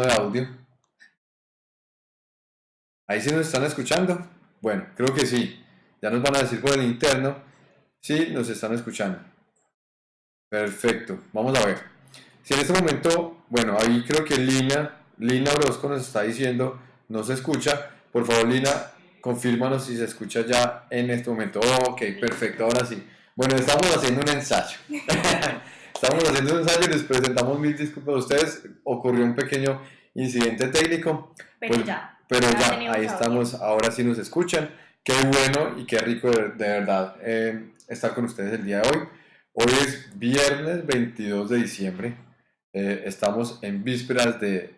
de audio. Ahí sí nos están escuchando. Bueno, creo que sí. Ya nos van a decir por el interno si nos están escuchando. Perfecto. Vamos a ver. Si en este momento, bueno, ahí creo que Lina, Lina Orozco nos está diciendo, no se escucha. Por favor, Lina, confírmanos si se escucha ya en este momento. ok, perfecto, ahora sí. Bueno, estamos haciendo un ensayo. estamos haciendo un ensayo y les presentamos mil disculpas a ustedes. Ocurrió un pequeño incidente técnico. Pero pues, ya. Pero ya, ahí estamos, ahora sí nos escuchan. Qué bueno y qué rico de, verdad eh, estar con ustedes el día de hoy. Hoy es viernes 22 de diciembre. Eh, estamos en vísperas de,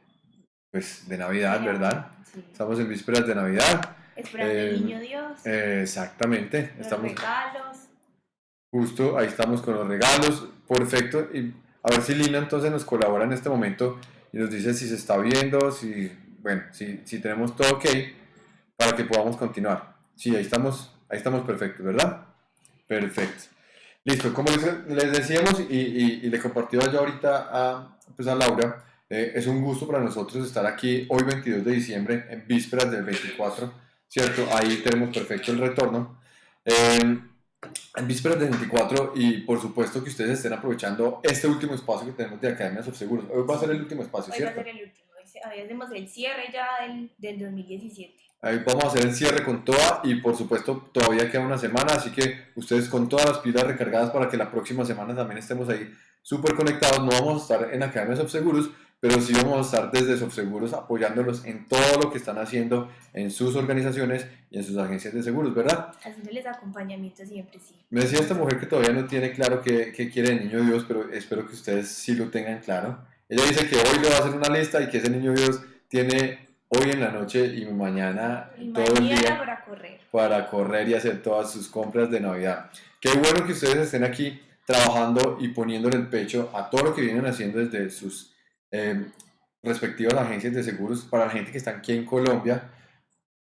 pues, de Navidad, ¿verdad? Estamos en vísperas de Navidad. Esperando el eh, niño Dios. exactamente. Los estamos, regalos. Justo, ahí estamos con los regalos. Perfecto. Y a ver si Lina entonces nos colabora en este momento y nos dice si se está viendo, si, bueno, si, si tenemos todo ok para que podamos continuar. Sí, ahí estamos, ahí estamos perfectos, ¿verdad? Perfecto. Listo, como les, decíamos y, y, le compartí yo ahorita a, pues a Laura, eh, es un gusto para nosotros estar aquí hoy 22 de diciembre, en vísperas del 24, ¿cierto? Ahí tenemos perfecto el retorno. En vísperas del 24 y por supuesto que ustedes estén aprovechando este último espacio que tenemos de Academias of Seguros. Hoy va a ser el último espacio, ¿cierto? Hoy va a ser el último, hoy hacemos el cierre ya del, del 2017. Ahí vamos a hacer el cierre con toda y por supuesto todavía queda una semana, así que ustedes con todas las pilas recargadas para que la próxima semana también estemos ahí súper conectados. No vamos a estar en Academia Subseguros, pero sí vamos a estar desde Subseguros apoyándolos en todo lo que están haciendo en sus organizaciones y en sus agencias de seguros, ¿verdad? Haciéndoles acompañamiento siempre, sí. Me decía esta mujer que todavía no tiene claro qué, qué quiere el niño Dios, pero espero que ustedes sí lo tengan claro. Ella dice que hoy le va a hacer una lista y que ese niño Dios tiene hoy en la noche y mañana todo el día para correr. para correr y hacer todas sus compras de Navidad. Qué bueno que ustedes estén aquí trabajando y poniéndole el pecho a todo lo que vienen haciendo desde sus eh, respectivas agencias de seguros para la gente que está aquí en Colombia,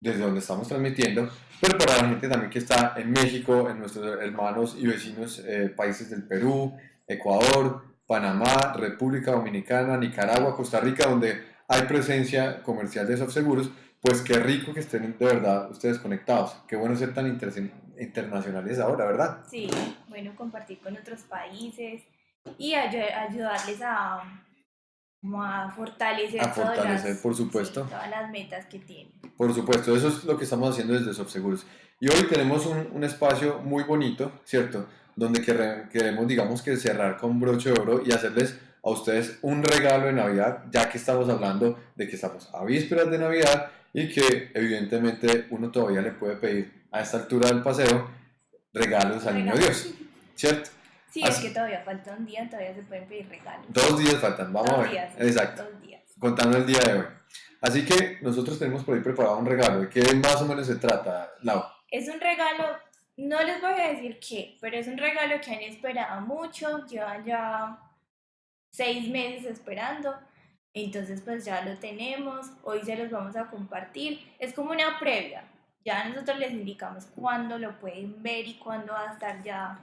desde donde estamos transmitiendo, pero para la gente también que está en México, en nuestros hermanos y vecinos eh, países del Perú, Ecuador, Panamá, República Dominicana, Nicaragua, Costa Rica, donde hay presencia comercial de soft seguros, pues qué rico que estén de verdad ustedes conectados. Qué bueno ser tan internacionales ahora, ¿verdad? Sí, bueno, compartir con otros países y ayudarles a, a fortalecer, a fortalecer por supuesto. todas las metas que tienen. Por supuesto, eso es lo que estamos haciendo desde Softseguros. Y hoy tenemos un, un espacio muy bonito, ¿cierto? Donde queremos, digamos que cerrar con broche de oro y hacerles a ustedes un regalo de Navidad, ya que estamos hablando de que estamos a vísperas de Navidad y que evidentemente uno todavía le puede pedir a esta altura del paseo regalos al niño Dios, ¿cierto? Sí, es que todavía falta un día, todavía se pueden pedir regalos. Dos días faltan, vamos a ver. Días, Exacto. Dos días. Contando el día de hoy. Así que nosotros tenemos por ahí preparado un regalo. ¿De qué más o menos se trata, Lau? Es un regalo, no les voy a decir qué, pero es un regalo que han esperado mucho, llevan ya seis meses esperando. Entonces pues ya lo tenemos, hoy se los vamos a compartir. Es como una previa. Ya nosotros les indicamos cuándo lo pueden ver y cuándo va a estar ya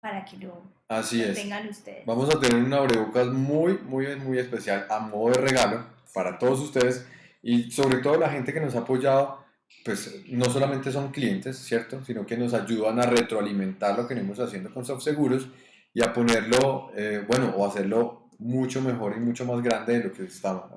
para que lo, Así es. tengan ustedes. Vamos a tener un abrebocas muy, muy, muy especial a modo de regalo para todos ustedes y sobre todo la gente que nos ha apoyado, pues no solamente son clientes, ¿cierto? Sino que nos ayudan a retroalimentar lo que venimos haciendo con Soft Seguros y a ponerlo, eh, bueno, o hacerlo mucho mejor y mucho más grande de lo que estamos,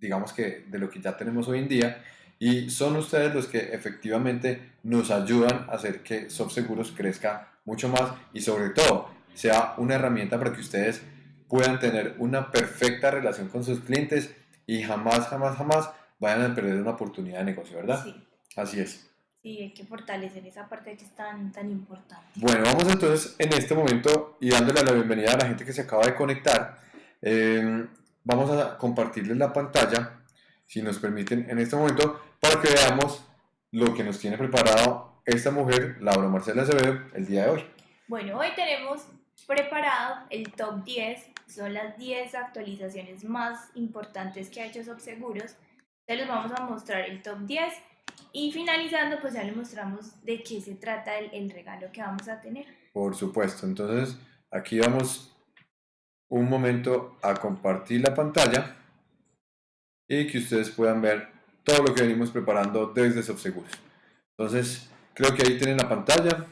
digamos que de lo que ya tenemos hoy en día. Y son ustedes los que efectivamente nos ayudan a hacer que SoftSeguros crezca mucho más y sobre todo sea una herramienta para que ustedes puedan tener una perfecta relación con sus clientes y jamás, jamás, jamás vayan a perder una oportunidad de negocio, ¿verdad? Sí. Así es. Sí, hay que fortalecer esa parte que es tan, tan importante. Bueno, vamos entonces en este momento y dándole la bienvenida a la gente que se acaba de conectar. Em, vamos a compartirles la pantalla, si nos permiten, en este momento, para que veamos lo que nos tiene preparado esta mujer, Laura Marcela Acevedo, el día de hoy. Bueno, hoy tenemos preparado el top 10, son las 10 actualizaciones más importantes que ha hecho Subseguros. Entonces les vamos a mostrar el top 10 y finalizando pues ya les mostramos de qué se trata el, el regalo que vamos a tener. Por supuesto, entonces aquí vamos un momento a compartir la pantalla y que ustedes puedan ver todo lo que venimos preparando desde Subseguros. Entonces, creo que ahí tienen la pantalla.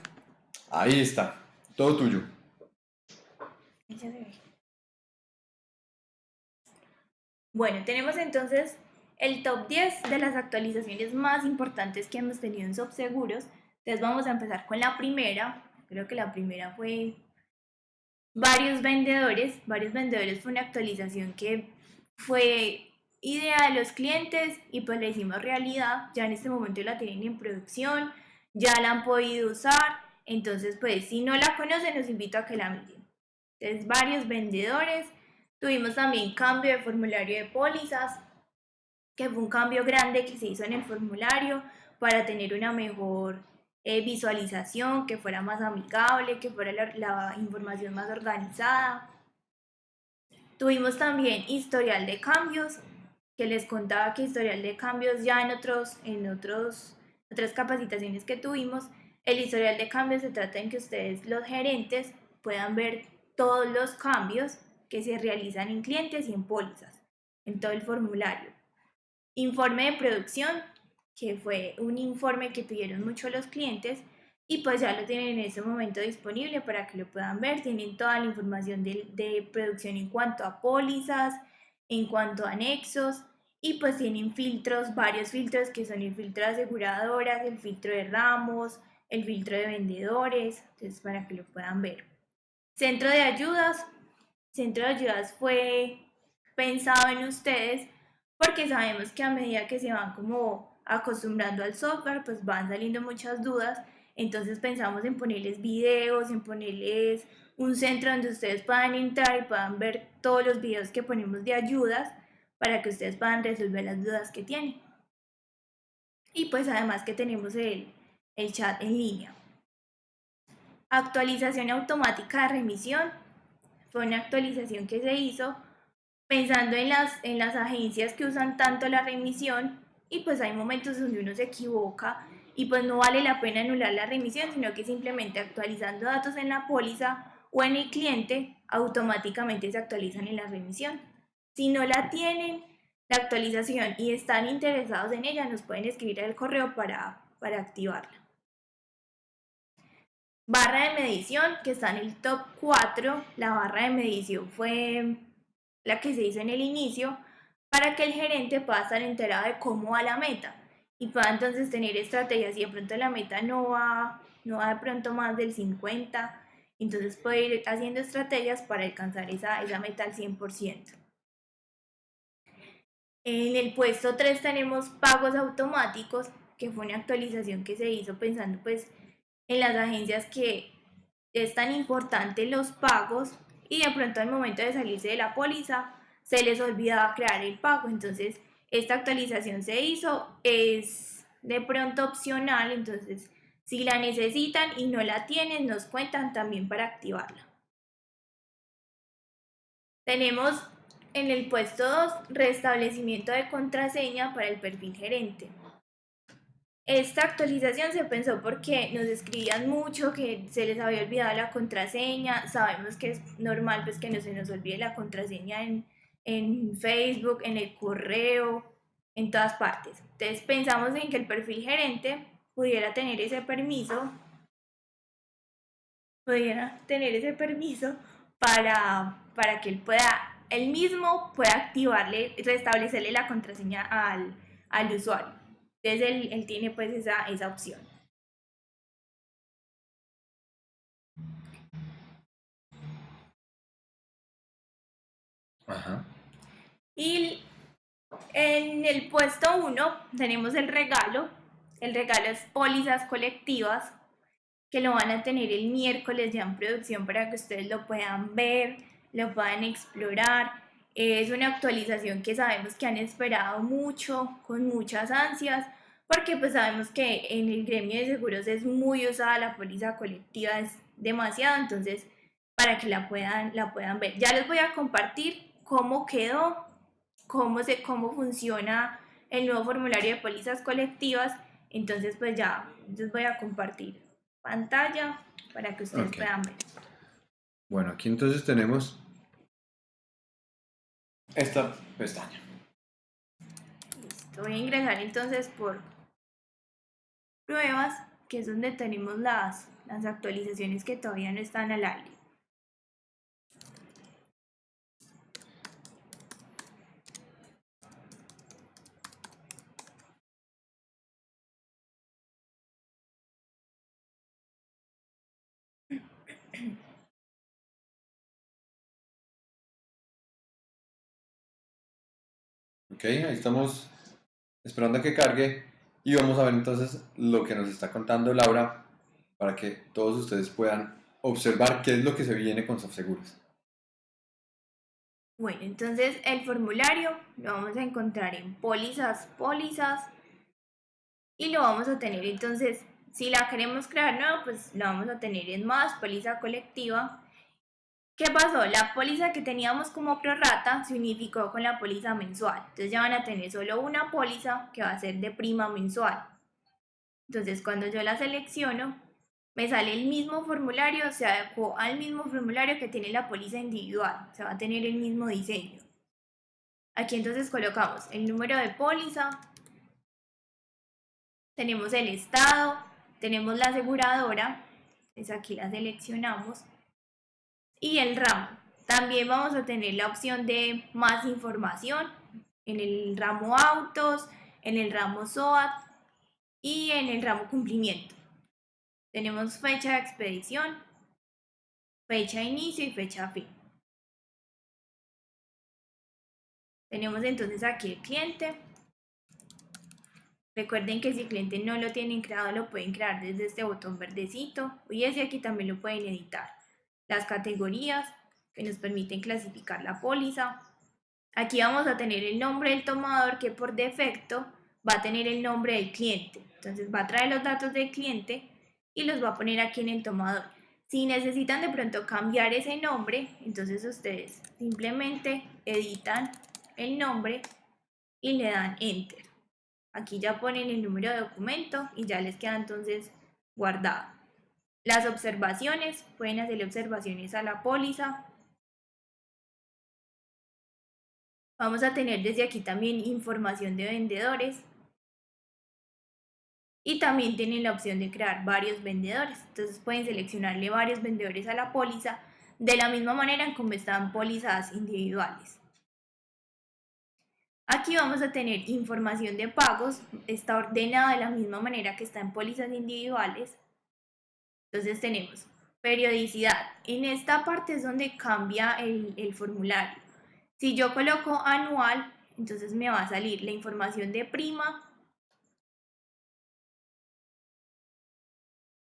Ahí está, todo tuyo. Bueno, tenemos entonces el top 10 de las actualizaciones más importantes que hemos tenido en Subseguros. Entonces vamos a empezar con la primera. Creo que la primera fue varios vendedores. Varios vendedores fue una actualización que fue idea de los clientes y pues la hicimos realidad. Ya en este momento la tienen en producción, ya la han podido usar. Entonces pues si no la conocen los invito a que la miren. Entonces varios vendedores. Tuvimos también cambio de formulario de pólizas que fue un cambio grande que se hizo en el formulario para tener una mejor eh, visualización, que fuera más amigable, que fuera la, información más organizada. Tuvimos también historial de cambios, que les contaba que historial de cambios ya en, otros, en otros, otras capacitaciones que tuvimos, el historial de cambios se trata en que ustedes, los gerentes, puedan ver todos los cambios que se realizan en clientes y en pólizas, en todo el formulario. Informe de producción, que fue un informe que pidieron mucho los clientes y pues ya lo tienen en ese momento disponible para que lo puedan ver. Tienen toda la información de producción en cuanto a pólizas, en cuanto a anexos y pues tienen filtros, varios filtros que son el filtro de aseguradoras, el filtro de ramos, el filtro de vendedores, entonces para que lo puedan ver. Centro de ayudas. Centro de ayudas fue pensado en ustedes porque sabemos que a medida que se van como acostumbrando al software, pues van saliendo muchas dudas, entonces pensamos en ponerles videos, en ponerles un centro donde ustedes puedan entrar y puedan ver todos los videos que ponemos de ayudas para que ustedes puedan resolver las dudas que tienen. Y pues además que tenemos el, el chat en línea. Actualización automática de remisión. Fue una actualización que se hizo pensando en las, en las agencias que usan tanto la remisión y pues hay momentos donde uno se equivoca y pues no vale la pena anular la remisión, sino que simplemente actualizando datos en la póliza o en el cliente, automáticamente se actualizan en la remisión. Si no la tienen, la actualización y están interesados en ella, nos pueden escribir al correo para, para activarla. Barra de medición, que está en el top 4. La barra de medición fue la que se hizo en el inicio, para que el gerente pueda estar enterado de cómo va la meta y pueda entonces tener estrategias. Si de pronto la meta no va, no va de pronto más del 50, entonces puede ir haciendo estrategias para alcanzar esa, esa meta al 100%. En el puesto 3 tenemos pagos automáticos, que fue una actualización que se hizo pensando pues en las agencias que es tan importante los pagos y de pronto al momento de salirse de la póliza se les olvidaba crear el pago. Entonces, esta actualización se hizo, es de pronto opcional, entonces si la necesitan y no la tienen, nos cuentan también para activarla. Tenemos en el puesto 2 restablecimiento de contraseña para el perfil gerente. Esta actualización se pensó porque nos escribían mucho que se les había olvidado la contraseña. Sabemos que es normal pues que no se nos olvide la contraseña en, en Facebook, en el correo, en todas partes. Entonces pensamos en que el perfil gerente pudiera tener ese permiso, pudiera tener ese permiso para, para que él pueda, él mismo pueda activarle, restablecerle la contraseña al, al usuario. Entonces él, tiene pues esa, esa opción. Ajá. Y en el puesto 1 tenemos el regalo. El regalo es pólizas colectivas que lo van a tener el miércoles ya en producción para que ustedes lo puedan ver, lo puedan explorar. Es una actualización que sabemos que han esperado mucho, con muchas ansias, porque pues sabemos que en el gremio de seguros es muy usada la póliza colectiva, es demasiado, entonces para que la puedan, la puedan ver. Ya les voy a compartir cómo quedó, cómo, se, cómo funciona el nuevo formulario de pólizas colectivas, entonces pues ya les voy a compartir pantalla para que ustedes puedan ver. Bueno, aquí entonces tenemos esta pestaña. Voy a ingresar entonces por pruebas, que es donde tenemos las, las actualizaciones que todavía no están al aire. Ok, ahí estamos esperando a que cargue y vamos a ver entonces lo que nos está contando Laura para que todos ustedes puedan observar qué es lo que se viene con SoftSeguros. Bueno, entonces el formulario lo vamos a encontrar en pólizas, pólizas y lo vamos a tener entonces, si la queremos crear nueva, pues lo vamos a tener en más, póliza colectiva ¿Qué pasó? La póliza que teníamos como prorata se unificó con la póliza mensual. Entonces ya van a tener solo una póliza que va a ser de prima mensual. Entonces cuando yo la selecciono, me sale el mismo formulario, se adecuó al mismo formulario que tiene la póliza individual. Se va a tener el mismo diseño. Aquí entonces colocamos el número de póliza, tenemos el estado, tenemos la aseguradora, entonces aquí la seleccionamos y el ramo. También vamos a tener la opción de más información en el ramo autos, en el ramo SOAT y en el ramo cumplimiento. Tenemos fecha de expedición, fecha de inicio y fecha de fin. Tenemos entonces aquí el cliente. Recuerden que si el cliente no lo tienen creado, lo pueden crear desde este botón verdecito y ese aquí también lo pueden editar las categorías que nos permiten clasificar la póliza. Aquí vamos a tener el nombre del tomador que por defecto va a tener el nombre del cliente. Entonces va a traer los datos del cliente y los va a poner aquí en el tomador. Si necesitan de pronto cambiar ese nombre, entonces ustedes simplemente editan el nombre y le dan enter. Aquí ya ponen el número de documento y ya les queda entonces guardado. Las observaciones, pueden hacerle observaciones a la póliza. Vamos a tener desde aquí también información de vendedores. Y también tienen la opción de crear varios vendedores. Entonces pueden seleccionarle varios vendedores a la póliza de la misma manera en como están pólizadas individuales. Aquí vamos a tener información de pagos, está ordenada de la misma manera que está en pólizas individuales. Entonces tenemos periodicidad. En esta parte es donde cambia el, el formulario. Si yo coloco anual, entonces me va a salir la información de prima.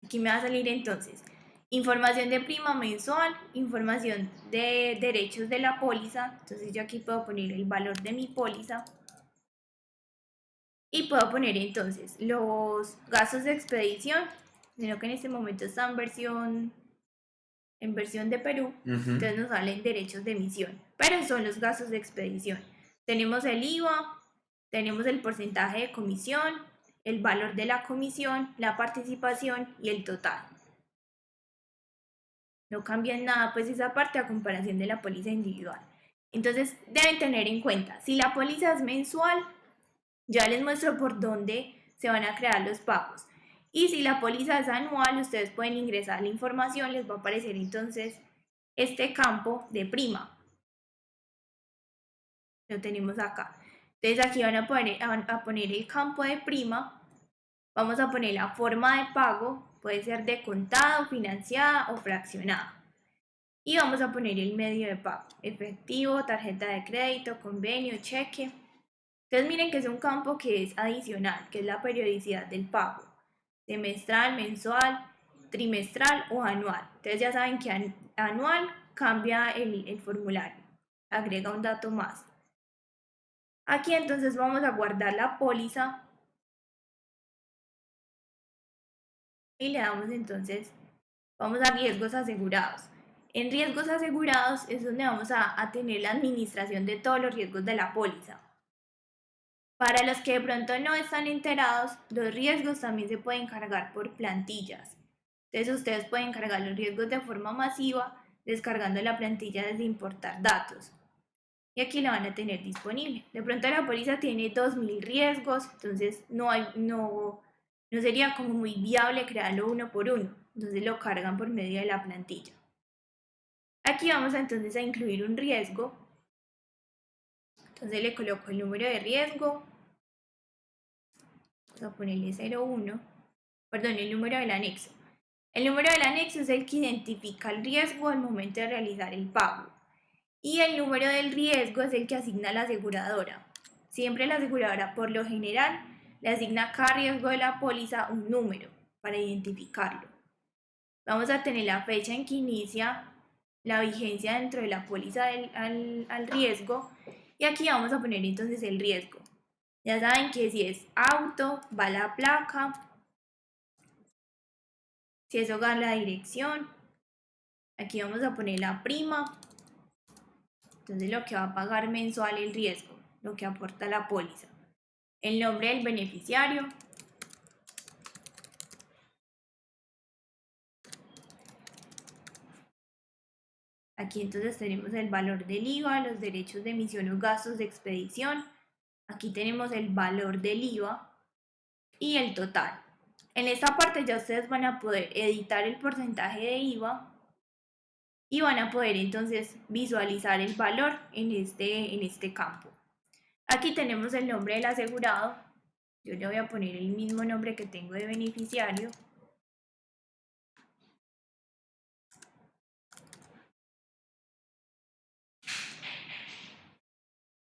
Aquí me va a salir entonces información de prima mensual, información de derechos de la póliza. Entonces yo aquí puedo poner el valor de mi póliza. Y puedo poner entonces los gastos de expedición, sino que en este momento está en versión, en versión de Perú, entonces nos salen derechos de emisión, pero son los gastos de expedición. Tenemos el IVA, tenemos el porcentaje de comisión, el valor de la comisión, la participación y el total. No cambia nada pues esa parte a comparación de la póliza individual. Entonces deben tener en cuenta, si la póliza es mensual, ya les muestro por dónde se van a crear los pagos. Y si la póliza es anual, ustedes pueden ingresar la información, les va a aparecer entonces este campo de prima. Lo tenemos acá. Entonces aquí van a poner, a poner el campo de prima. Vamos a poner la forma de pago, puede ser de contado, financiada o fraccionada. Y vamos a poner el medio de pago, efectivo, tarjeta de crédito, convenio, cheque. Entonces miren que es un campo que es adicional, que es la periodicidad del pago semestral, mensual, trimestral o anual. Entonces ya saben que anual cambia el, formulario, agrega un dato más. Aquí entonces vamos a guardar la póliza y le damos entonces, vamos a riesgos asegurados. En riesgos asegurados es donde vamos a tener la administración de todos los riesgos de la póliza. Para los que de pronto no están enterados, los riesgos también se pueden cargar por plantillas. Entonces ustedes pueden cargar los riesgos de forma masiva descargando la plantilla desde importar datos. y aquí la van a tener disponible. De pronto la póliza tiene 2.000 riesgos, entonces no, no, no sería como muy viable crearlo uno por uno, entonces lo cargan por medio de la plantilla. Aquí vamos entonces a incluir un riesgo, entonces le coloco el número de riesgo, vamos a ponerle 01, perdón, el número del anexo. El número del anexo es el que identifica el riesgo al momento de realizar el pago y el número del riesgo es el que asigna la aseguradora. Siempre la aseguradora, por lo general, le asigna a cada riesgo de la póliza un número para identificarlo. Vamos a tener la fecha en que inicia la vigencia dentro de la póliza al, al riesgo y aquí vamos a poner entonces el riesgo. Ya saben que si es auto, va la placa, si es hogar, la dirección. Aquí vamos a poner la prima entonces lo que va a pagar mensual el riesgo, lo que aporta la póliza. El nombre del beneficiario. Aquí entonces tenemos el valor del IVA, los derechos de emisión o gastos de expedición. Aquí tenemos el valor del IVA y el total. En esta parte ya ustedes van a poder editar el porcentaje de IVA y van a poder entonces visualizar el valor en este, en este campo. Aquí tenemos el nombre del asegurado. Yo le voy a poner el mismo nombre que tengo de beneficiario.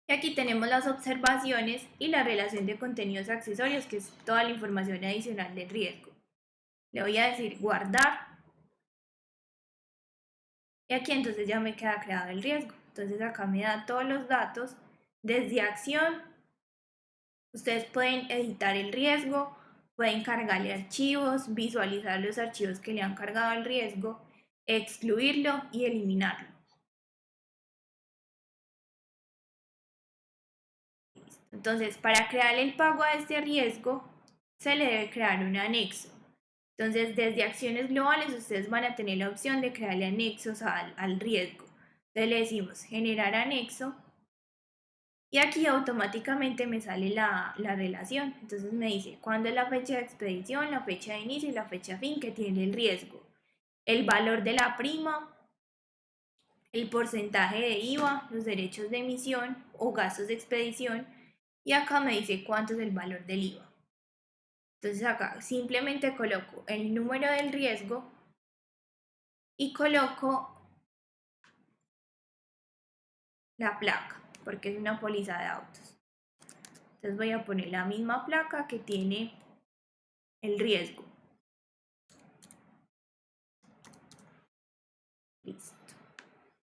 Y aquí tenemos las observaciones y la relación de contenidos accesorios, que es toda la información adicional del riesgo. Le voy a decir guardar y aquí entonces ya me queda creado el riesgo. Entonces acá me da todos los datos. Desde acción, ustedes pueden editar el riesgo, pueden cargarle archivos, visualizar los archivos que le han cargado el riesgo, excluirlo y eliminarlo. Entonces, para crear el pago a este riesgo, se le debe crear un anexo. Entonces, desde acciones globales, ustedes van a tener la opción de crearle anexos al, riesgo. Entonces, le decimos generar anexo y aquí automáticamente me sale la, la, relación. Entonces me dice cuándo es la fecha de expedición, la fecha de inicio y la fecha fin que tiene el riesgo. El valor de la prima, el porcentaje de IVA, los derechos de emisión o gastos de expedición. Y acá me dice cuánto es el valor del IVA. Entonces acá simplemente coloco el número del riesgo y coloco la placa, porque es una póliza de autos. Entonces voy a poner la misma placa que tiene el riesgo. Listo.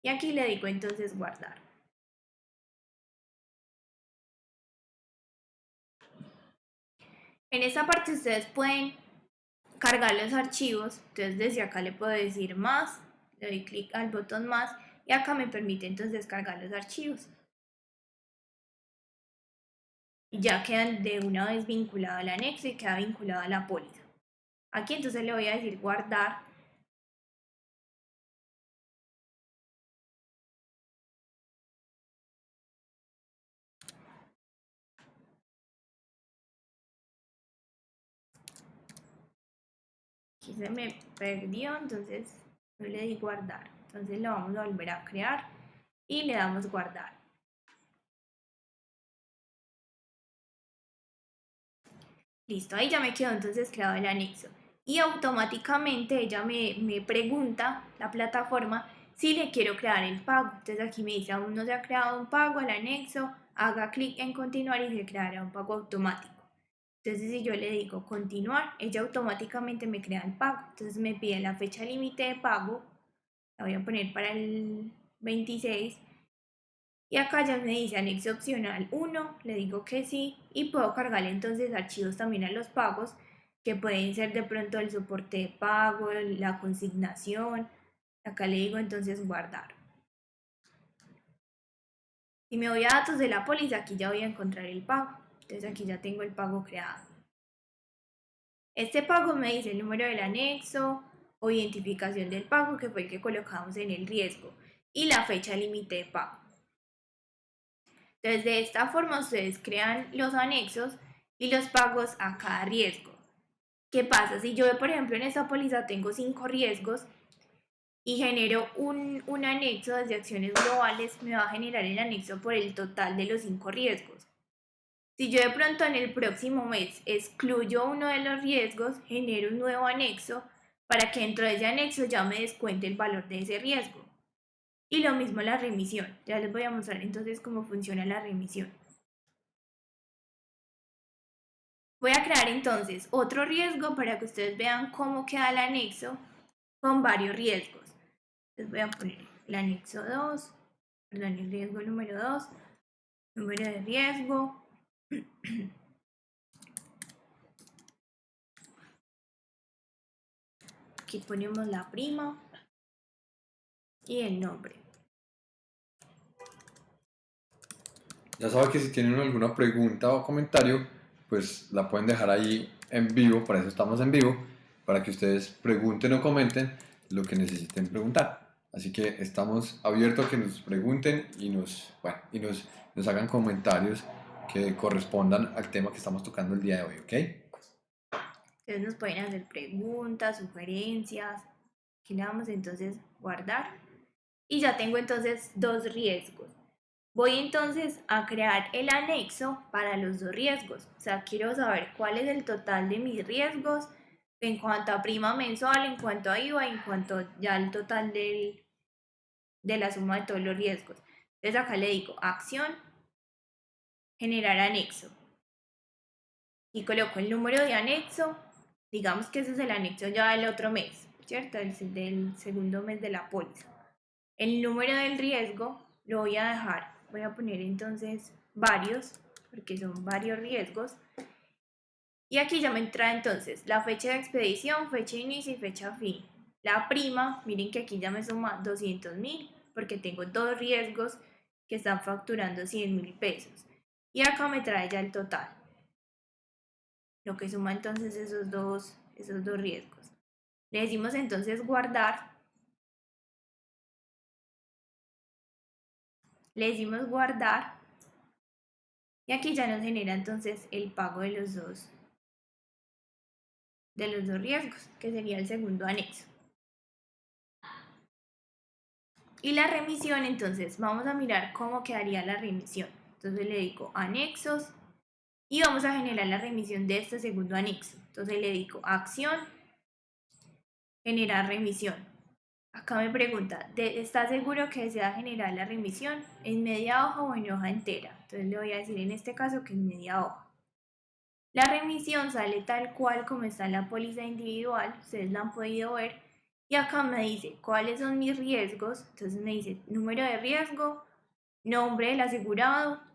Y aquí le digo entonces guardar. En esta parte ustedes pueden cargar los archivos, entonces desde acá le puedo decir más, le doy clic al botón más y acá me permite entonces descargar los archivos. Ya quedan de una vez vinculado al anexo y queda vinculado a la póliza. Aquí entonces le voy a decir guardar aquí se me perdió, entonces yo le di guardar. Entonces lo vamos a volver a crear y le damos guardar. Listo, ahí ya me quedó entonces creado el anexo. Y automáticamente ella me, me pregunta, la plataforma, si le quiero crear el pago. Entonces aquí me dice, aún no se ha creado un pago, el anexo, haga clic en continuar y se creará un pago automático. Entonces, si yo le digo continuar, ella automáticamente me crea el pago. Entonces, me pide la fecha límite de pago. La voy a poner para el 26. Y acá ya me dice anexo opcional 1. Le digo que sí. Y puedo cargarle entonces archivos también a los pagos. Que pueden ser de pronto el soporte de pago, la consignación. Acá le digo entonces guardar. Si me voy a datos de la póliza, aquí ya voy a encontrar el pago. Entonces aquí ya tengo el pago creado. Este pago me dice el número del anexo o identificación del pago que fue el que colocamos en el riesgo y la fecha límite de pago. Entonces, de esta forma ustedes crean los anexos y los pagos a cada riesgo. ¿Qué pasa? Si yo, por ejemplo, en esta póliza tengo cinco riesgos y genero un, un anexo desde acciones globales, me va a generar el anexo por el total de los cinco riesgos. Si yo de pronto en el próximo mes excluyo uno de los riesgos, genero un nuevo anexo para que dentro de ese anexo ya me descuente el valor de ese riesgo. Y lo mismo la remisión. Ya les voy a mostrar entonces cómo funciona la remisión. Voy a crear entonces otro riesgo para que ustedes vean cómo queda el anexo con varios riesgos. Les voy a poner el anexo 2, perdón, el riesgo número 2, número de riesgo, Aquí ponemos la prima y el nombre. Ya saben que si tienen alguna pregunta o comentario, pues la pueden dejar ahí en vivo, para eso estamos en vivo, para que ustedes pregunten o comenten lo que necesiten preguntar. Así que estamos abiertos a que nos pregunten y nos, bueno, y nos, hagan comentarios que correspondan al tema que estamos tocando el día de hoy, ¿ok? Ustedes nos pueden hacer preguntas, sugerencias. Aquí le vamos entonces guardar. Y ya tengo entonces dos riesgos. Voy entonces a crear el anexo para los dos riesgos. O sea, quiero saber cuál es el total de mis riesgos en cuanto a prima mensual, en cuanto a IVA, en cuanto ya al total del, de la suma de todos los riesgos. Entonces acá le digo acción generar anexo. Y coloco el número de anexo, digamos que ese es el anexo ya del otro mes, ¿cierto? El del segundo mes de la póliza. El número del riesgo lo voy a dejar, voy a poner entonces varios, porque son varios riesgos. Y aquí ya me entra entonces la fecha de expedición, fecha de inicio y fecha fin. La prima, miren que aquí ya me suma 200 mil, porque tengo dos riesgos que están facturando 100 mil pesos. Y acá me trae ya el total. Lo que suma entonces esos dos, esos dos riesgos. Le decimos entonces guardar. Le decimos guardar. Y aquí ya nos genera entonces el pago de los dos de los dos riesgos, que sería el segundo anexo. Y la remisión, entonces, vamos a mirar cómo quedaría la remisión. Entonces le digo anexos y vamos a generar la remisión de este segundo anexo. Entonces le digo acción, generar remisión. Acá me pregunta, ¿está seguro que desea generar la remisión en media hoja o en hoja entera? Entonces le voy a decir en este caso que en media hoja. La remisión sale tal cual como está en la póliza individual, ustedes la han podido ver. Y acá me dice cuáles son mis riesgos. Entonces me dice número de riesgo, nombre del asegurado,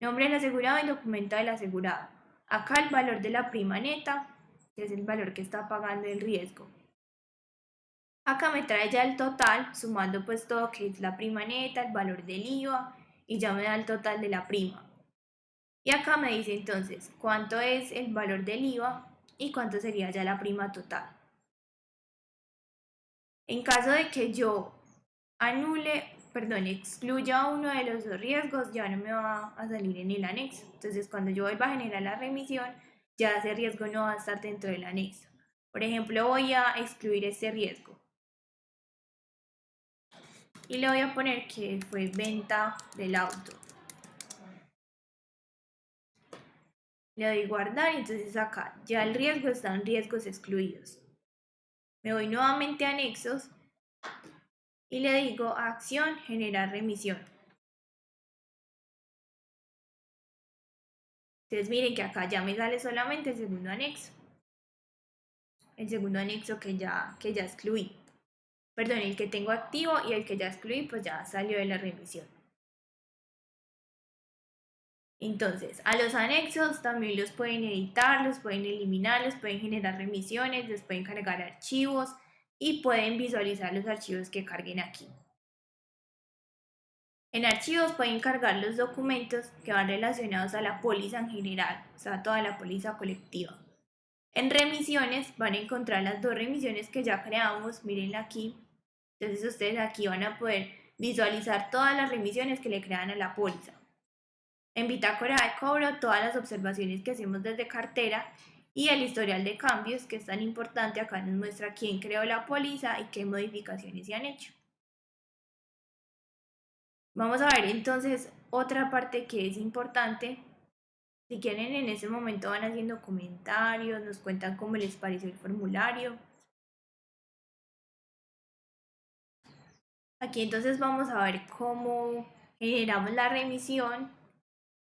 Nombre del asegurado y documento del asegurado. Acá el valor de la prima neta, que es el valor que está pagando el riesgo. Acá me trae ya el total, sumando pues todo que es la prima neta, el valor del IVA y ya me da el total de la prima. Y acá me dice entonces cuánto es el valor del IVA y cuánto sería ya la prima total. En caso de que yo anule perdón, excluya uno de los dos riesgos, ya no me va a salir en el anexo. Entonces, cuando yo vuelva a generar la remisión, ya ese riesgo no va a estar dentro del anexo. Por ejemplo, voy a excluir este riesgo. Y le voy a poner que fue venta del auto. Le doy guardar y entonces acá ya el riesgo está en riesgos excluidos. Me voy nuevamente a anexos y le digo acción generar remisión. Entonces miren que acá ya me sale solamente el segundo anexo. El segundo anexo que ya, que ya excluí. Perdón, el que tengo activo y el que ya excluí pues ya salió de la remisión. Entonces, a los anexos también los pueden editar, los pueden eliminar, los pueden generar remisiones, les pueden cargar archivos, y pueden visualizar los archivos que carguen aquí. En archivos pueden cargar los documentos que van relacionados a la póliza en general, o sea, toda la póliza colectiva. En remisiones van a encontrar las dos remisiones que ya creamos, miren aquí. Entonces ustedes aquí van a poder visualizar todas las remisiones que le crean a la póliza. En bitácora de cobro, todas las observaciones que hacemos desde cartera y el historial de cambios, que es tan importante, acá nos muestra quién creó la póliza y qué modificaciones se han hecho. Vamos a ver entonces otra parte que es importante. Si quieren en ese momento van haciendo comentarios, nos cuentan cómo les pareció el formulario. Aquí entonces vamos a ver cómo generamos la remisión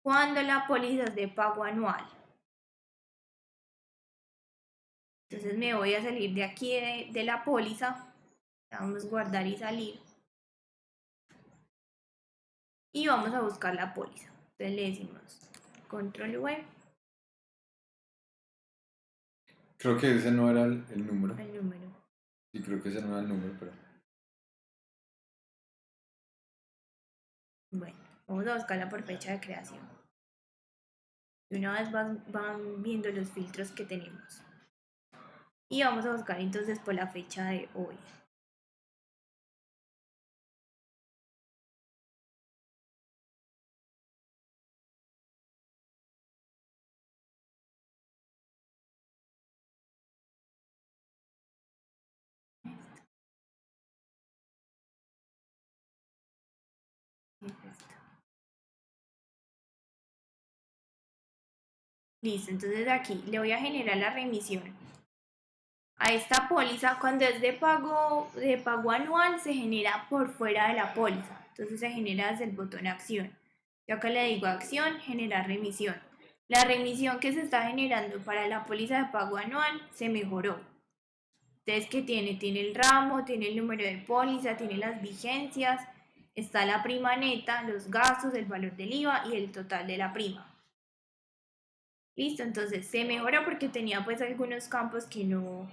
cuando la póliza es de pago anual. Entonces me voy a salir de aquí de, la póliza. Vamos a guardar y salir. Y vamos a buscar la póliza. Entonces le decimos control web. Creo que ese no era el, el número. El número. Sí, creo que ese no era el número, pero... Bueno, vamos a buscarla por fecha de creación. Y una vez van viendo los filtros que tenemos. Y vamos a buscar entonces por la fecha de hoy. Listo, entonces aquí le voy a generar la remisión a esta póliza, cuando es de pago, de pago anual, se genera por fuera de la póliza. Entonces se genera desde el botón acción. Yo acá le digo acción, generar remisión. La remisión que se está generando para la póliza de pago anual se mejoró. Entonces, ¿qué tiene? Tiene el ramo, tiene el número de póliza, tiene las vigencias, está la prima neta, los gastos, el valor del IVA y el total de la prima. Listo, entonces se mejora porque tenía pues algunos campos que no,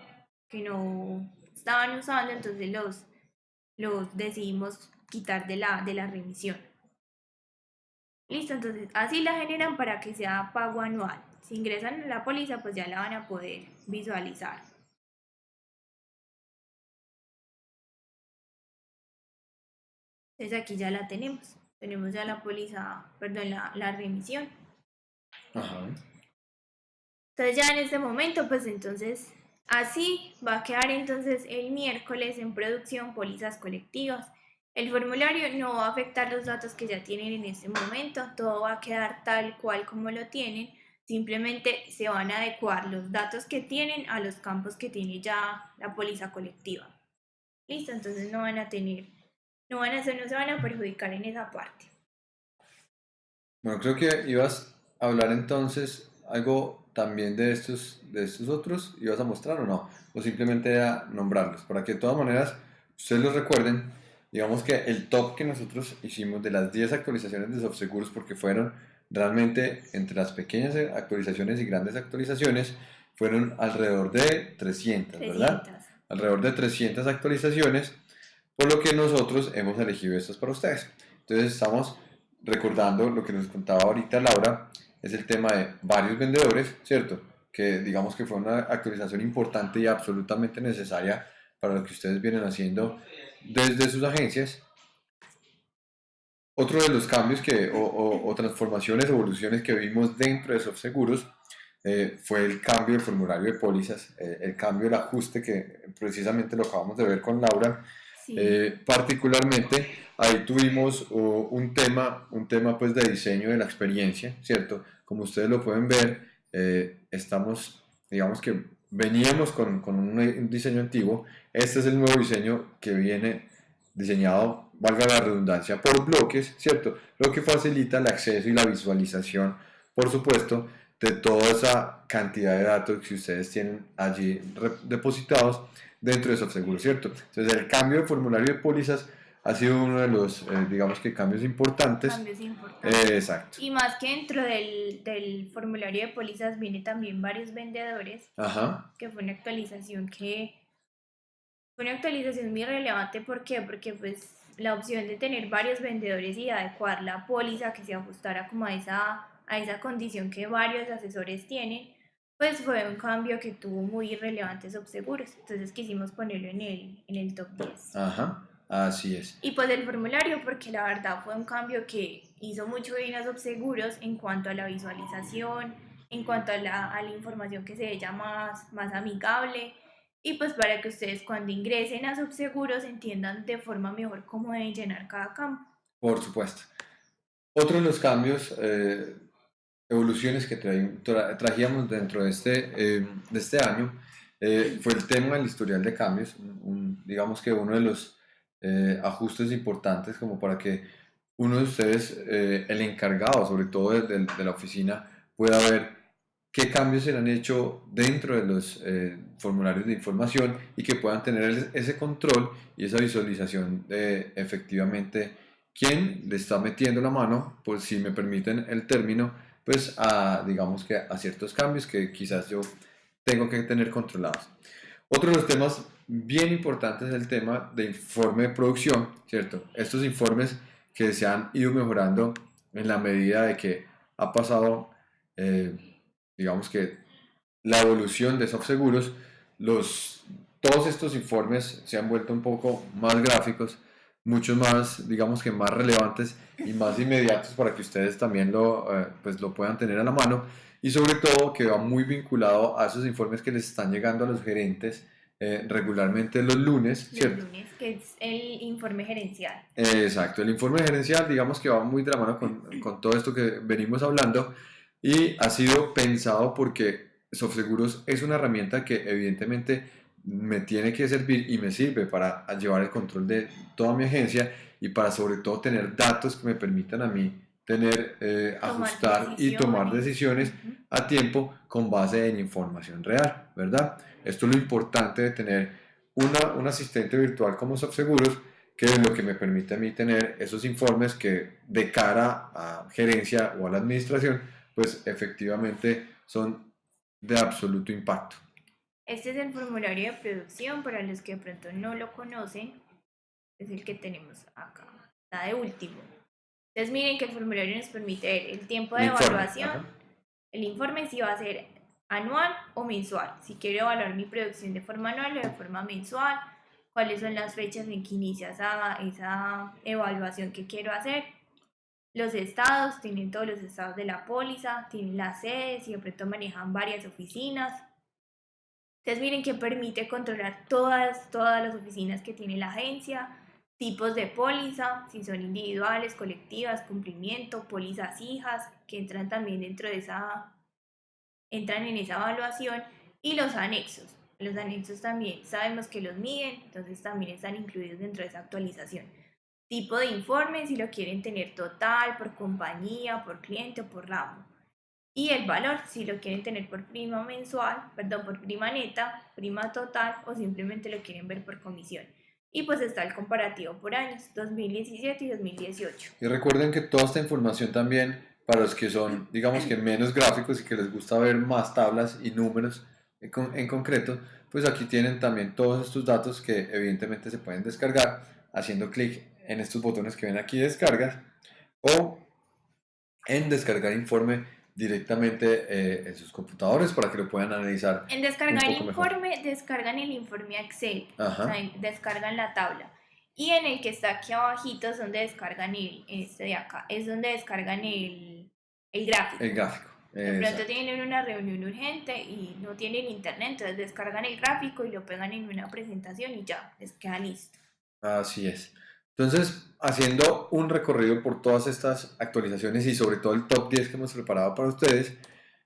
que no estaban usando, entonces los, los decidimos quitar de la, de la remisión. Listo, entonces así la generan para que sea pago anual. Si ingresan a la póliza, pues ya la van a poder visualizar. Entonces aquí ya la tenemos. Tenemos ya la póliza, perdón, la, la remisión. Ajá. Entonces ya en este momento, pues entonces Así va a quedar entonces el miércoles en producción pólizas colectivas. El formulario no va a afectar los datos que ya tienen en este momento, todo va a quedar tal cual como lo tienen, simplemente se van a adecuar los datos que tienen a los campos que tiene ya la póliza colectiva. Listo, entonces no van a tener, no van a ser, no se van a perjudicar en esa parte. Bueno, creo que ibas a hablar entonces algo también de estos, de estos otros ibas a mostrar o no, o simplemente a nombrarlos, para que de todas maneras ustedes los recuerden, digamos que el top que nosotros hicimos de las 10 actualizaciones de SoftSeguros, porque fueron realmente entre las pequeñas actualizaciones y grandes actualizaciones, fueron alrededor de 300, ¿verdad? Alrededor de 300 actualizaciones, por lo que nosotros hemos elegido estas para ustedes. Entonces estamos recordando lo que nos contaba ahorita Laura, es el tema de varios vendedores, ¿cierto? Que digamos que fue una actualización importante y absolutamente necesaria para lo que ustedes vienen haciendo desde sus agencias. Otro de los cambios que, o, transformaciones, evoluciones que vimos dentro de SoftSeguros eh, fue el cambio del formulario de pólizas, eh, el cambio, el ajuste que precisamente lo acabamos de ver con Laura. Eh, particularmente ahí tuvimos un tema, un tema pues de diseño de la experiencia, ¿cierto? Como ustedes lo pueden ver, eh, estamos, digamos que veníamos con, con, un diseño antiguo, este es el nuevo diseño que viene diseñado, valga la redundancia, por bloques, ¿cierto? Lo que facilita el acceso y la visualización, por supuesto, de toda esa cantidad de datos que ustedes tienen allí depositados dentro de SoftSeguro, ¿cierto? Entonces el cambio de formulario de pólizas ha sido uno de los, eh, digamos que cambios importantes. Cambios importantes. exacto. Y más que dentro del, del, formulario de pólizas viene también varios vendedores, Ajá. que fue una actualización que fue una actualización muy relevante. ¿Por qué? Porque pues la opción de tener varios vendedores y adecuar la póliza que se ajustara como a esa, a esa condición que varios asesores tienen, pues fue un cambio que tuvo muy relevante Subseguros. Entonces quisimos ponerlo en el, en el top 10. Ajá. Así es. Y pues el formulario, porque la verdad fue un cambio que hizo mucho bien a Subseguros en cuanto a la visualización, en cuanto a la, a la información que se ella más, más amigable y pues para que ustedes cuando ingresen a Subseguros entiendan de forma mejor cómo deben llenar cada campo. Por supuesto. Otro de los cambios, eh, evoluciones que tra trajíamos dentro de este, eh, de este año eh, fue el tema del historial de cambios, digamos que uno de los ajustes importantes como para que uno de ustedes, el encargado sobre todo de, de la oficina, pueda ver qué cambios se han hecho dentro de los eh, formularios de información y que puedan tener ese control y esa visualización de efectivamente quién le está metiendo la mano, por si me permiten el término, pues a, digamos que a ciertos cambios que quizás yo tengo que tener controlados. Otro de los temas bien importantes es el tema de informe de producción, ¿cierto? Estos informes que se han ido mejorando en la medida de que ha pasado eh, digamos que la evolución de soft seguros, los, todos estos informes se han vuelto un poco más gráficos, mucho más, digamos que más relevantes y más inmediatos para que ustedes también lo, eh, pues lo puedan tener a la mano y sobre todo que va muy vinculado a esos informes que les están llegando a los gerentes eh, regularmente los lunes, ¿cierto? Los lunes, que es el informe gerencial. exacto, el informe gerencial digamos que va muy de la mano con, con todo esto que venimos hablando y ha sido pensado porque SoftSeguros es una herramienta que evidentemente me tiene que servir y me sirve para llevar el control de toda mi agencia y para sobre todo tener datos que me permitan a mí tener, eh, ajustar y tomar decisiones a tiempo con base en información real, ¿verdad? Esto es lo importante de tener una, un asistente virtual como SoftSeguros que es lo que me permite a mí tener esos informes que de cara a gerencia o a la administración pues efectivamente son de absoluto impacto. Este es el formulario de producción, para los que de pronto no lo conocen, es el que tenemos acá, está de último. Entonces miren que el formulario nos permite ver el tiempo de evaluación, el informe si va a ser anual o mensual, si quiero evaluar mi producción de forma anual o de forma mensual, cuáles son las fechas en que inicia esa, esa evaluación que quiero hacer los estados, tienen todos los estados de la póliza, tienen las sedes pronto manejan varias oficinas. Entonces miren que permite controlar todas, todas las oficinas que tiene la agencia, tipos de póliza, si son individuales, colectivas, cumplimiento, pólizas hijas, que entran también dentro de esa, entran en esa evaluación, y los anexos. Los anexos también sabemos que los miden, entonces también están incluidos dentro de esa actualización tipo de informe, si lo quieren tener total, por compañía, por cliente o por ramo. Y el valor, si lo quieren tener por prima mensual, perdón, por prima neta, prima total o simplemente lo quieren ver por comisión. Y pues está el comparativo por años, 2017 y 2018. Y recuerden que toda esta información también, para los que son, digamos que menos gráficos y que les gusta ver más tablas y números en, en concreto, pues aquí tienen también todos estos datos que evidentemente se pueden descargar haciendo clic en estos botones que ven aquí descargas o en descargar informe directamente eh, en sus computadores para que lo puedan analizar. En descargar informe, descargan el informe Excel, o sea, descargan la tabla. Y en el que está aquí abajito es donde descargan el, este de acá, es donde descargan el, el gráfico. El gráfico. De pronto tienen una reunión urgente y no tienen internet, entonces descargan el gráfico y lo pegan en una presentación y ya, les queda listo. Así es. Entonces, haciendo un recorrido por todas estas actualizaciones y sobre todo el top 10 que hemos preparado para ustedes,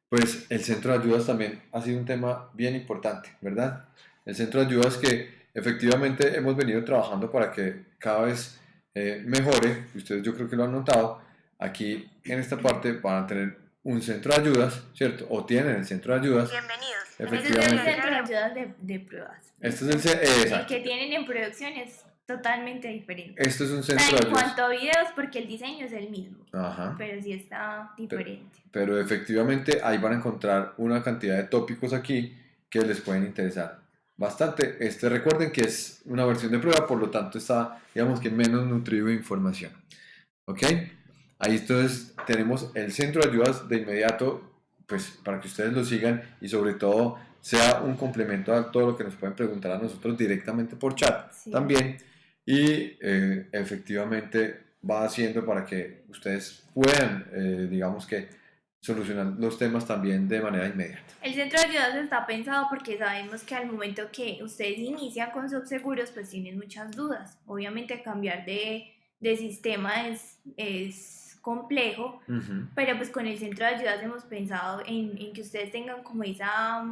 pues el centro de ayudas también ha sido un tema bien importante, ¿verdad? El centro de ayudas que efectivamente hemos venido trabajando para que cada vez eh, mejore, ustedes yo creo que lo han notado, aquí en esta parte van a tener un centro de ayudas, ¿cierto? O tienen el centro de ayudas. Bienvenidos. Efectivamente. Este es el centro de ayudas de, de pruebas. Este es el, el que tienen en producción es totalmente diferente. Esto es un centro En cuanto a videos, porque el diseño es el mismo, pero sí está diferente. Pero, efectivamente ahí van a encontrar una cantidad de tópicos aquí que les pueden interesar bastante. Este recuerden que es una versión de prueba, por lo tanto está, digamos que menos nutrido de información. ¿Ok? Ahí entonces tenemos el centro de ayudas de inmediato, pues para que ustedes lo sigan y sobre todo sea un complemento a todo lo que nos pueden preguntar a nosotros directamente por chat. También y eh, efectivamente va haciendo para que ustedes puedan, eh, digamos que, solucionar los temas también de manera inmediata. El centro de ayudas está pensado porque sabemos que al momento que ustedes inician con subseguros, pues tienen muchas dudas. Obviamente cambiar de, de sistema es, es complejo, pero pues con el centro de ayudas hemos pensado en, en que ustedes tengan como esa,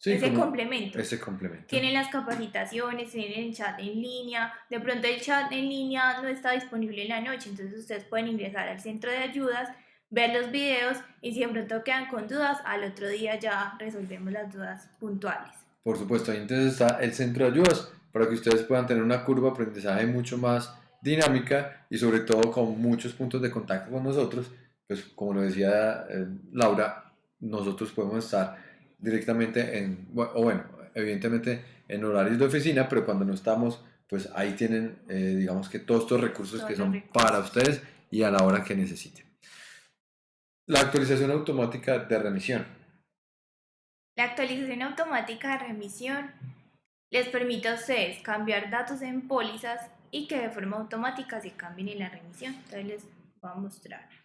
Sí, ese complemento. ese complemento. Tienen las capacitaciones, tienen el chat en línea. De pronto el chat en línea no está disponible en la noche, entonces ustedes pueden ingresar al centro de ayudas, ver los videos y si de pronto quedan con dudas, al otro día ya resolvemos las dudas puntuales. Por supuesto, ahí entonces está el centro de ayudas para que ustedes puedan tener una curva de aprendizaje mucho más dinámica y sobre todo con muchos puntos de contacto con nosotros. Pues como lo decía eh, Laura, nosotros podemos estar directamente en, o bueno, evidentemente en horarios de oficina, pero cuando no estamos, pues ahí tienen, eh, digamos que todos estos recursos que son para ustedes y a la hora que necesiten. La actualización automática de remisión. La actualización automática de remisión les permite a ustedes cambiar datos en pólizas y que de forma automática se cambien en la remisión. Entonces les voy a mostrar.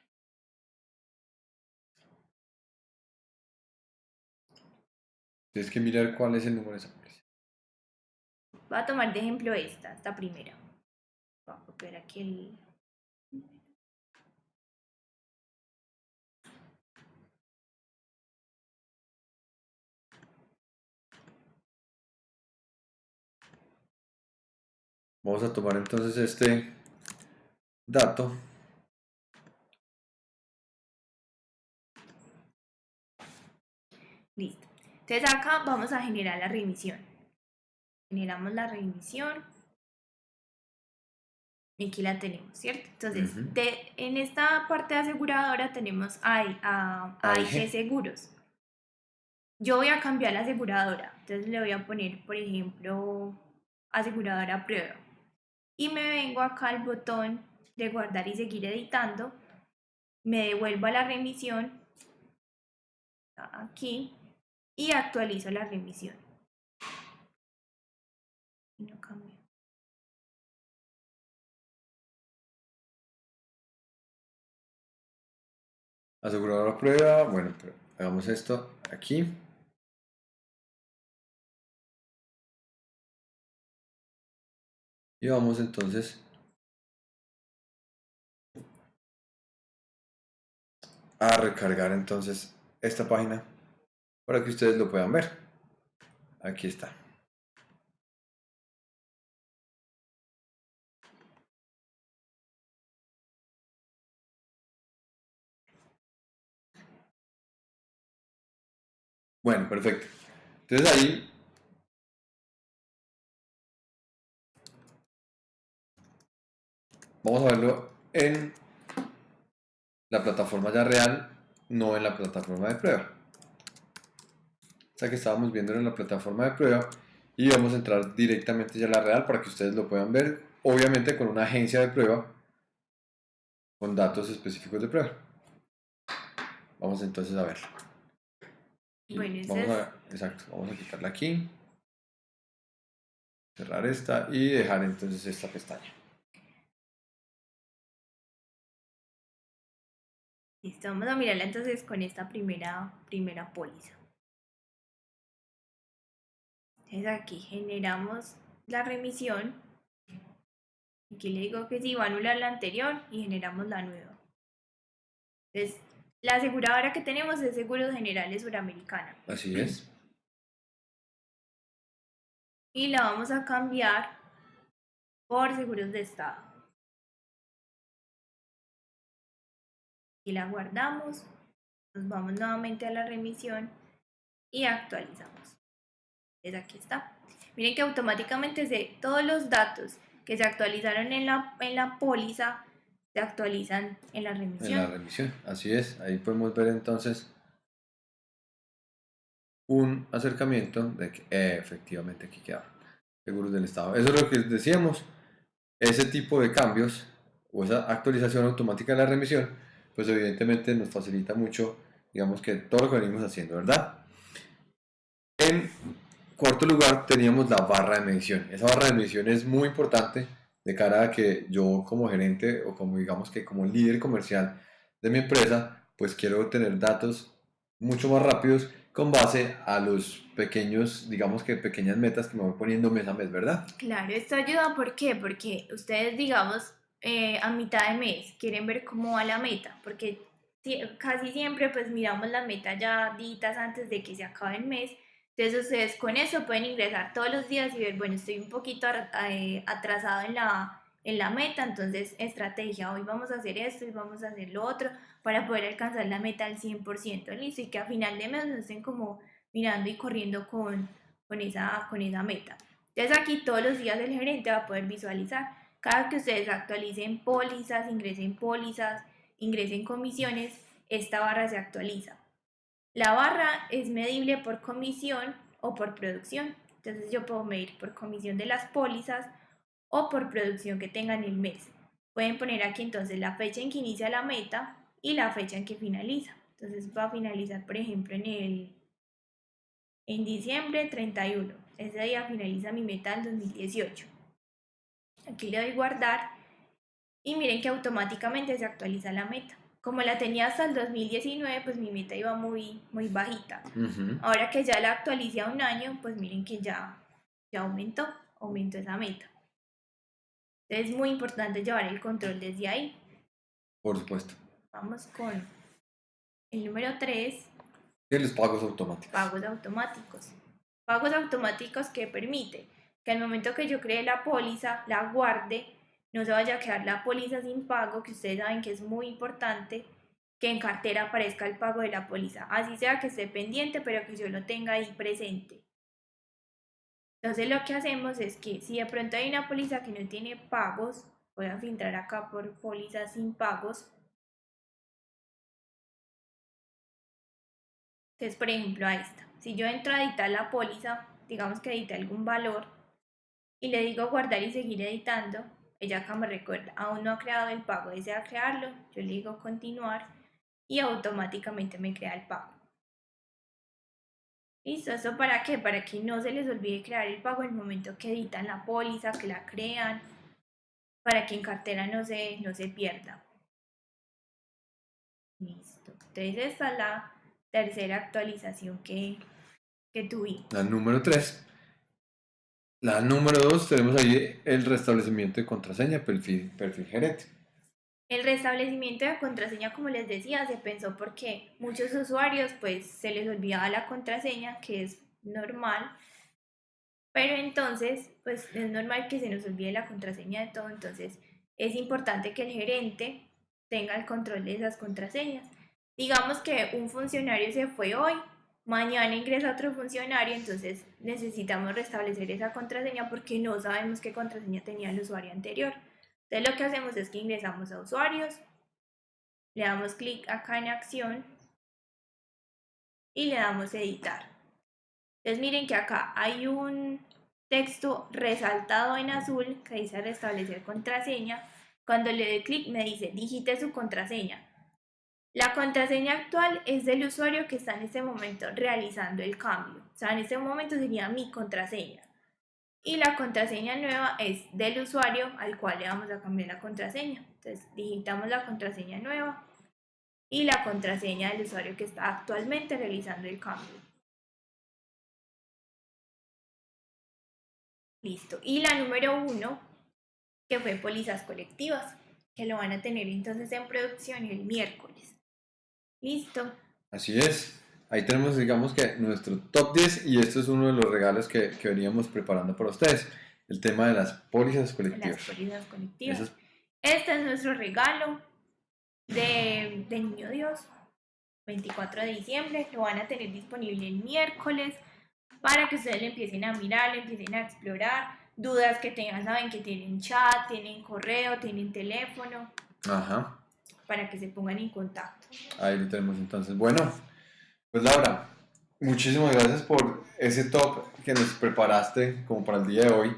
Tienes que mirar cuál es el número de esa póliza. Voy a tomar de ejemplo esta, esta primera. Voy a copiar aquí el... Vamos a tomar entonces este dato. Entonces acá vamos a generar la remisión. Generamos la remisión. Y aquí la tenemos, ¿cierto? Entonces, Ujú. de, en esta parte de aseguradora tenemos AIG, a. AIG Seguros. Yo voy a cambiar la aseguradora. Entonces le voy a poner, por ejemplo, aseguradora prueba. Y me vengo acá al botón de guardar y seguir editando. Me devuelvo a la remisión. Aquí y actualizo la remisión. No cambia. Aseguradora prueba. Bueno, pero hagamos esto aquí. Y vamos entonces a recargar entonces esta página para que ustedes lo puedan ver. Aquí está. Bueno, perfecto. Entonces ahí vamos a verlo en la plataforma ya real, no en la plataforma de prueba. O sea que estábamos viendo en la plataforma de prueba y vamos a entrar directamente ya a la real para que ustedes lo puedan ver, obviamente con una agencia de prueba con datos específicos de prueba. Vamos entonces a verlo. Bueno, vamos a, exacto, vamos a quitarla aquí, cerrar esta y dejar entonces esta pestaña. Listo, vamos a mirarla entonces con esta primera, primera póliza. Entonces aquí generamos la remisión. Aquí le digo que sí, va a anular la anterior y generamos la nueva. Entonces, la aseguradora que tenemos es Seguros Generales Suramericana. Así es. Y la vamos a cambiar por Seguros de Estado. Y la guardamos. Nos vamos nuevamente a la remisión y actualizamos. Entonces aquí está. Miren que automáticamente se, todos los datos que se actualizaron en la, en la póliza se actualizan en la En remisión. la remisión, así es. Ahí podemos ver entonces un acercamiento de que eh, efectivamente aquí quedaron seguros del Estado. Eso es lo que decíamos. Ese tipo de cambios o esa actualización automática de la remisión, pues evidentemente nos facilita mucho, digamos que todo lo que venimos haciendo, ¿verdad? Cuarto lugar teníamos la barra de medición. Esa barra de medición es muy importante de cara a que yo como gerente o como digamos que como líder comercial de mi empresa, pues quiero tener datos mucho más rápidos con base a los pequeños, digamos que pequeñas metas que me voy poniendo mes a mes, ¿verdad? Claro, esto ayuda, ¿por qué? Porque ustedes, digamos, eh, a mitad de mes quieren ver cómo va la meta, porque casi siempre pues miramos la meta ya días antes de que se acabe el mes, entonces ustedes con eso pueden ingresar todos los días y ver, bueno, estoy un poquito eh, atrasado en la, en la meta, entonces estrategia, hoy vamos a hacer esto y vamos a hacer lo otro para poder alcanzar la meta al 100%, listo, y que a final de mes no estén como mirando y corriendo con, con, esa, con esa meta. Entonces aquí todos los días el gerente va a poder visualizar, cada que ustedes actualicen pólizas, ingresen pólizas, ingresen comisiones, esta barra se actualiza. La barra es medible por comisión o por producción. Entonces yo puedo medir por comisión de las pólizas o por producción que tengan el mes. Pueden poner aquí entonces la fecha en que inicia la meta y la fecha en que finaliza. Entonces va a finalizar, por ejemplo, en el en diciembre 31. Ese día finaliza mi meta del 2018. Aquí le doy guardar y miren que automáticamente se actualiza la meta como la tenía hasta el 2019, pues mi meta iba muy, muy bajita. Ahora que ya la actualicé a un año, pues miren que ya, ya aumentó, aumentó esa meta. Entonces es muy importante llevar el control desde ahí. Por supuesto. Vamos con el número 3. ¿Qué los pagos automáticos? Pagos automáticos. Pagos automáticos que permite que al momento que yo cree la póliza, la guarde no se vaya a quedar la póliza sin pago, que ustedes saben que es muy importante que en cartera aparezca el pago de la póliza, así sea que esté pendiente, pero que yo lo tenga ahí presente. Entonces lo que hacemos es que si de pronto hay una póliza que no tiene pagos, voy a filtrar acá por pólizas sin pagos. Entonces, por ejemplo, a esta. Si yo entro a editar la póliza, digamos que edite algún valor, y le digo guardar y seguir editando, ella acá me recuerda, aún no ha creado el pago, desea crearlo, yo le digo continuar y automáticamente me crea el pago. ¿Listo? ¿Eso para qué? Para que no se les olvide crear el pago en el momento que editan la póliza, que la crean, para que en cartera no se, no se pierda. Listo. Entonces esta es la tercera actualización que, que tuvimos. La número 3. La número dos, tenemos ahí el restablecimiento de contraseña, perfil, perfil gerente. El restablecimiento de contraseña, como les decía, se pensó porque muchos usuarios pues se les olvidaba la contraseña, que es normal, pero entonces pues es normal que se nos olvide la contraseña de todo, entonces es importante que el gerente tenga el control de esas contraseñas. Digamos que un funcionario se fue hoy, mañana ingresa otro funcionario, entonces necesitamos restablecer esa contraseña porque no sabemos qué contraseña tenía el usuario anterior. Entonces lo que hacemos es que ingresamos a usuarios, le damos clic acá en acción y le damos editar. Entonces miren que acá hay un texto resaltado en azul que dice restablecer contraseña. Cuando le doy clic me dice digite su contraseña. La contraseña actual es del usuario que está en este momento realizando el cambio. O sea, en este momento sería mi contraseña. Y la contraseña nueva es del usuario al cual le vamos a cambiar la contraseña. Entonces, digitamos la contraseña nueva y la contraseña del usuario que está actualmente realizando el cambio. Listo. Y la número uno, que fue pólizas colectivas, que lo van a tener entonces en producción el miércoles. Listo. Así es. Ahí tenemos, digamos que nuestro top 10 y esto es uno de los regalos que, que veníamos preparando para ustedes. El tema de las pólizas colectivas. Las pólizas colectivas. Este es nuestro regalo de, de Niño Dios. 24 de diciembre. Lo van a tener disponible el miércoles para que ustedes le empiecen a mirar, le empiecen a explorar. Dudas que tengan, saben que tienen chat, tienen correo, tienen teléfono. Ajá para que se pongan en contacto. Ahí lo tenemos entonces. Bueno, pues Laura, muchísimas gracias por ese top que nos preparaste como para el día de hoy.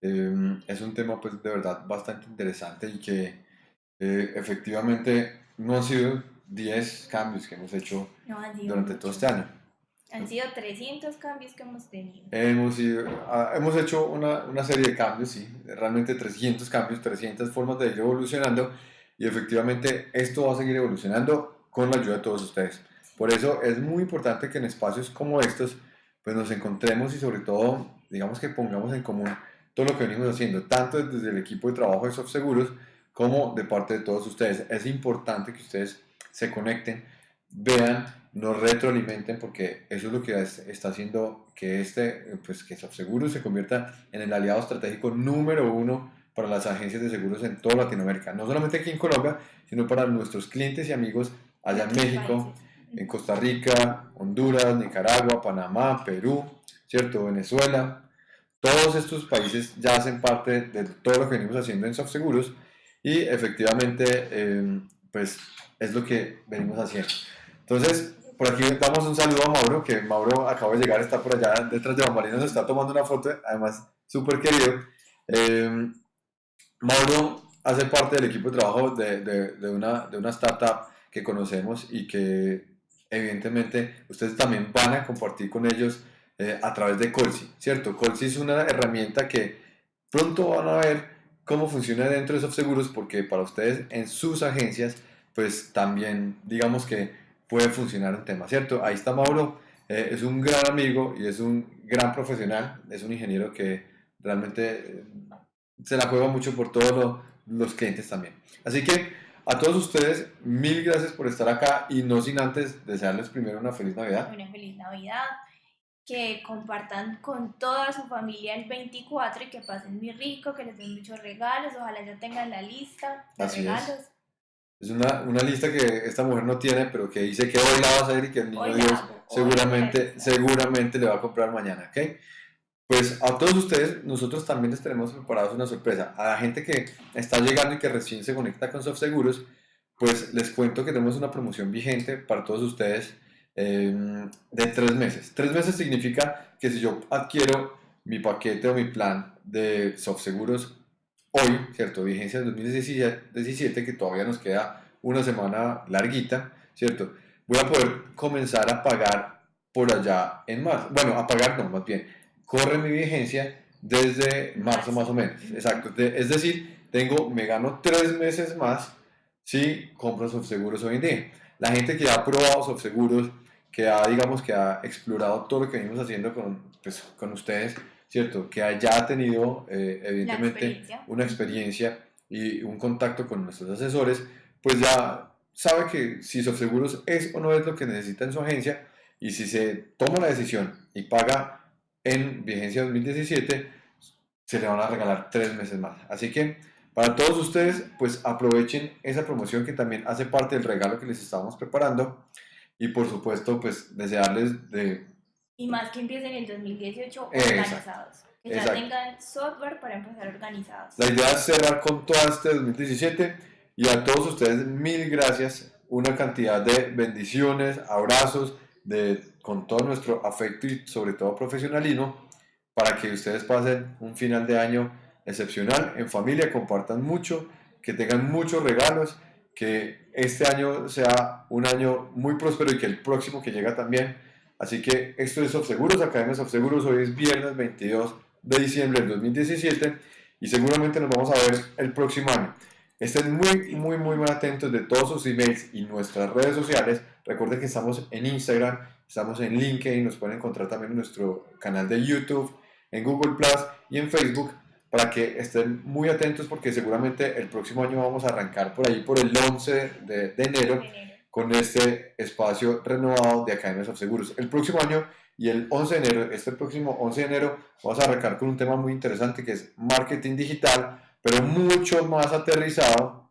Em, es un tema pues de verdad bastante interesante y que eh, efectivamente no han sido 10 cambios que hemos hecho durante todo este año. Han sido 300 cambios que hemos tenido. Hemos, ah, hemos hecho una, una, serie de cambios, sí, realmente 300 cambios, 300 formas de ir evolucionando y efectivamente esto va a seguir evolucionando con la ayuda de todos ustedes. Por eso es muy importante que en espacios como estos pues nos encontremos y sobre todo digamos que pongamos en común todo lo que venimos haciendo, tanto desde el equipo de trabajo de Soft Seguros como de parte de todos ustedes. Es importante que ustedes se conecten, vean, nos retroalimenten, porque eso es lo que está haciendo que este, pues que Soft Seguros se convierta en el aliado estratégico número uno para las agencias de seguros en toda Latinoamérica, no solamente aquí en Colombia, sino para nuestros clientes y amigos allá en México, en Costa Rica, Honduras, Nicaragua, Panamá, Perú, ¿cierto? Venezuela. Todos estos países ya hacen parte de todo lo que venimos haciendo en Seguros y efectivamente, em, pues es lo que venimos haciendo. Entonces, por aquí damos un saludo a Mauro, que Mauro acaba de llegar, está por allá detrás de Bambalinas, está tomando una foto, además súper querido. Eh, Mauro hace parte del equipo de trabajo de, de, una, de una startup que conocemos y que evidentemente ustedes también van a compartir con ellos eh, a través de Colsi, ¿cierto? Colsi es una herramienta que pronto van a ver cómo funciona dentro de Soft Seguros porque para ustedes en sus agencias pues también digamos que puede funcionar un tema, ¿cierto? Ahí está Mauro, eh, es un gran amigo y es un gran profesional, es un ingeniero que realmente eh, se la juega mucho por todos los clientes también. Así que a todos ustedes, mil gracias por estar acá y no sin antes desearles primero una feliz Navidad. Una feliz Navidad, que compartan con toda su familia el 24 y que pasen muy rico, que les den muchos regalos, ojalá ya tengan la lista de regalos. Es. es una, una, lista que esta mujer no tiene, pero que dice que hoy la va a hacer y que el niño Dios seguramente, seguramente le va a comprar mañana, ¿ok? Pues a todos ustedes, nosotros también les tenemos preparados una sorpresa. A la gente que está llegando y que recién se conecta con Soft Seguros, pues les cuento que tenemos una promoción vigente para todos ustedes em, de tres meses. Tres meses significa que si yo adquiero mi paquete o mi plan de Soft Seguros hoy, ¿cierto? Vigencia del 2017, que todavía nos queda una semana larguita, ¿cierto? Voy a poder comenzar a pagar por allá en marzo. Bueno, a pagar no, más bien corre mi vigencia desde marzo más o menos. Exacto. Es decir, tengo, me gano tres meses más si compro Seguros hoy en día. La gente que ha probado Seguros, que ha, digamos, que ha explorado todo lo que venimos haciendo con, pues, con ustedes, ¿cierto? Que haya tenido, eh, evidentemente, una experiencia y un contacto con nuestros asesores, pues ya sabe que si Seguros es o no es lo que necesita en su agencia y si se toma la decisión y paga en vigencia 2017 se le van a regalar tres meses más. Así que para todos ustedes, pues aprovechen esa promoción que también hace parte del regalo que les estamos preparando. Y por supuesto, pues desearles de... Y más que empiecen en el 2018 organizados. Que ya tengan software para empezar organizados. La idea es cerrar con todo este 2017 y a todos ustedes mil gracias. Una cantidad de bendiciones, abrazos, de, con todo nuestro afecto y sobre todo profesionalismo para que ustedes pasen un final de año excepcional en familia, compartan mucho, que tengan muchos regalos, que este año sea un año muy próspero y que el próximo que llega también. Así que esto es Seguros, Academia Seguros, hoy es viernes 22 de diciembre del 2017 y seguramente nos vamos a ver el próximo año. Estén muy, muy, muy, muy atentos de todos sus emails y nuestras redes sociales. Recuerden que estamos en Instagram, estamos en LinkedIn, nos pueden encontrar también en nuestro canal de YouTube, en Google Plus y en Facebook para que estén muy atentos porque seguramente el próximo año vamos a arrancar por ahí por el 11 de, enero con este espacio renovado de Academias of Seguros. El próximo año y el 11 de enero, este próximo 11 de enero, vamos a arrancar con un tema muy interesante que es marketing digital pero mucho más aterrizado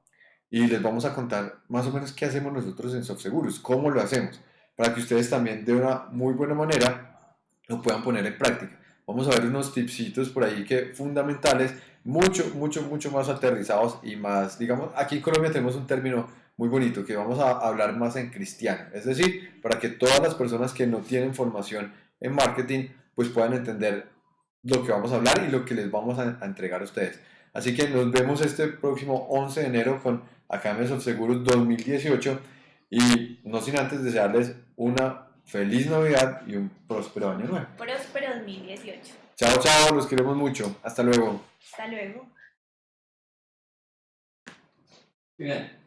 y les vamos a contar más o menos qué hacemos nosotros en SoftSeguros, cómo lo hacemos, para que ustedes también de una muy buena manera lo puedan poner en práctica. Vamos a ver unos tipsitos por ahí que fundamentales, mucho, mucho, mucho más aterrizados y más, digamos, aquí en Colombia tenemos un término muy bonito que vamos a hablar más en cristiano, es decir, para que todas las personas que no tienen formación en marketing pues puedan entender lo que vamos a hablar y lo que les vamos a, entregar a ustedes. Así que nos vemos este próximo 11 de enero con Academias of Seguros 2018 y no sin antes desearles una feliz Navidad y un próspero año nuevo. Próspero 2018. Chao, chao, los queremos mucho. Hasta luego. Hasta luego. Bien.